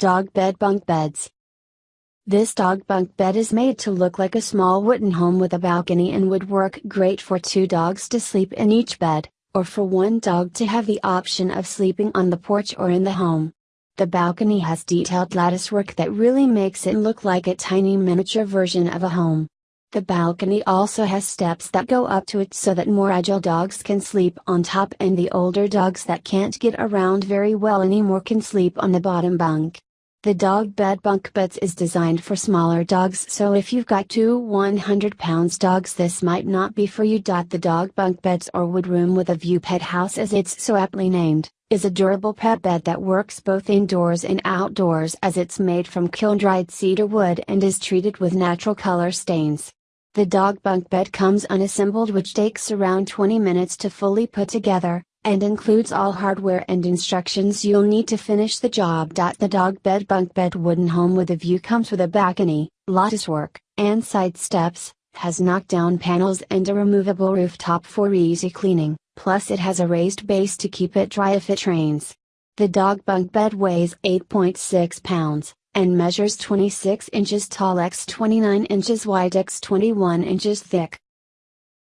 Dog Bed Bunk Beds. This dog bunk bed is made to look like a small wooden home with a balcony and would work great for two dogs to sleep in each bed, or for one dog to have the option of sleeping on the porch or in the home. The balcony has detailed lattice work that really makes it look like a tiny miniature version of a home. The balcony also has steps that go up to it so that more agile dogs can sleep on top and the older dogs that can't get around very well anymore can sleep on the bottom bunk. The dog bed bunk beds is designed for smaller dogs so if you've got two 100 pounds dogs this might not be for you. The dog bunk beds or wood room with a view pet house as it's so aptly named, is a durable pet bed that works both indoors and outdoors as it's made from kiln dried cedar wood and is treated with natural color stains. The dog bunk bed comes unassembled which takes around 20 minutes to fully put together, and includes all hardware and instructions you'll need to finish the job. The dog bed bunk bed wooden home with a view comes with a balcony, lattice work, and side steps, has knockdown panels and a removable rooftop for easy cleaning, plus it has a raised base to keep it dry if it rains. The dog bunk bed weighs 8.6 pounds, and measures 26 inches tall x 29 inches wide x 21 inches thick.